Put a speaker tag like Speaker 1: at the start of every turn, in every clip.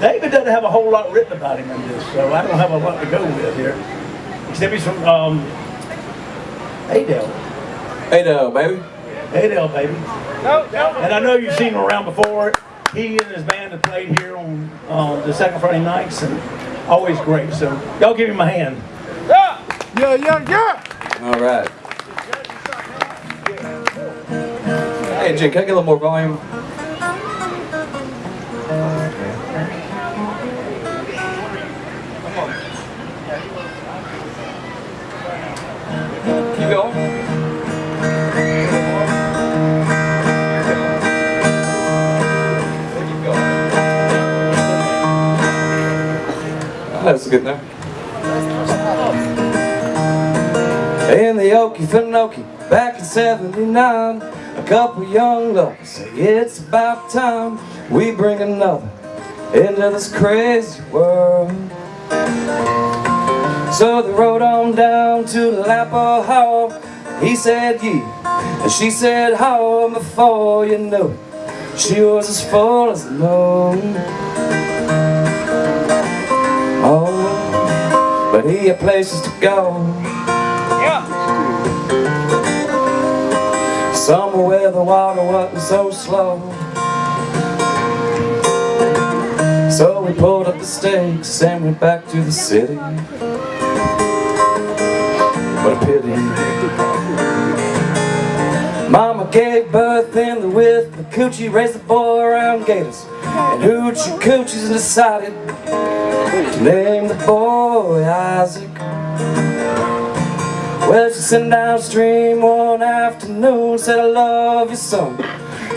Speaker 1: David doesn't have a whole lot written about him in this, so I don't have a lot to go with here. Except he's from um, Adel.
Speaker 2: Ado, baby.
Speaker 1: Adel, baby. And I know you've seen him around before. He and his band have played here on um, the second Friday nights, and always great. So y'all give him a hand.
Speaker 3: Yeah, yeah, yeah.
Speaker 2: All right. Hey, Jake, can I get a little more volume? Now. In the Okefenokee, back in 79 A couple young lovers say it's about time We bring another into this crazy world. So they rode on down to Lapa Hall. He said ye, and she said how And before you? Knew it, she was as full as the but he had places to go. Yeah. Somewhere where the water wasn't so slow. So we pulled up the stakes and went back to the city. What a pity. Mama gave birth in the with the coochie Raised the boy around gators And hoochie coochies decided name the boy Isaac. Well, she sent downstream one afternoon Said, I love you, son.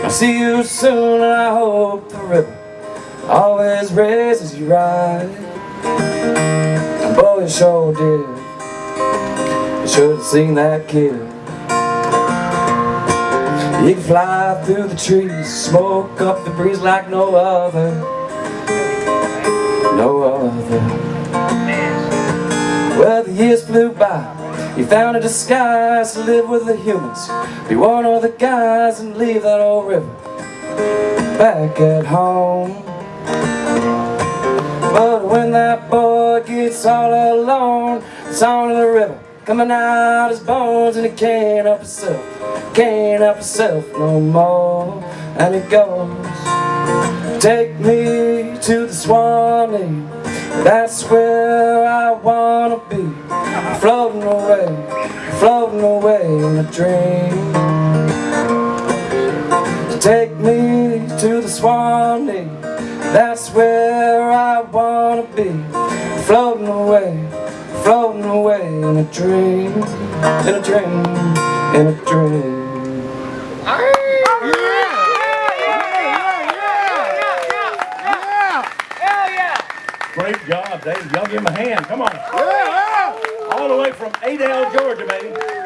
Speaker 2: I'll see you soon And I hope the river Always raises you right. And boy, you sure did. You should have seen that kid. You can fly through the trees Smoke up the breeze like no other No other. Well, the years flew by. You found a disguise to live with the humans. Be one of the guys and leave that old river Back at home. But when that boy gets all alone song of the river coming out his bones And he can't help himself Can't help himself no more. And he goes Take me to the Swanee. That's where I wanna be. Floating away, floating away in a dream. Take me to the Swanee. That's where I wanna be. Floating away, floating away in a dream. In a dream, in a dream
Speaker 1: Great job, Dave. Y'all give him a hand. Come on.
Speaker 3: Yeah,
Speaker 1: All the way from Adel, Georgia, baby.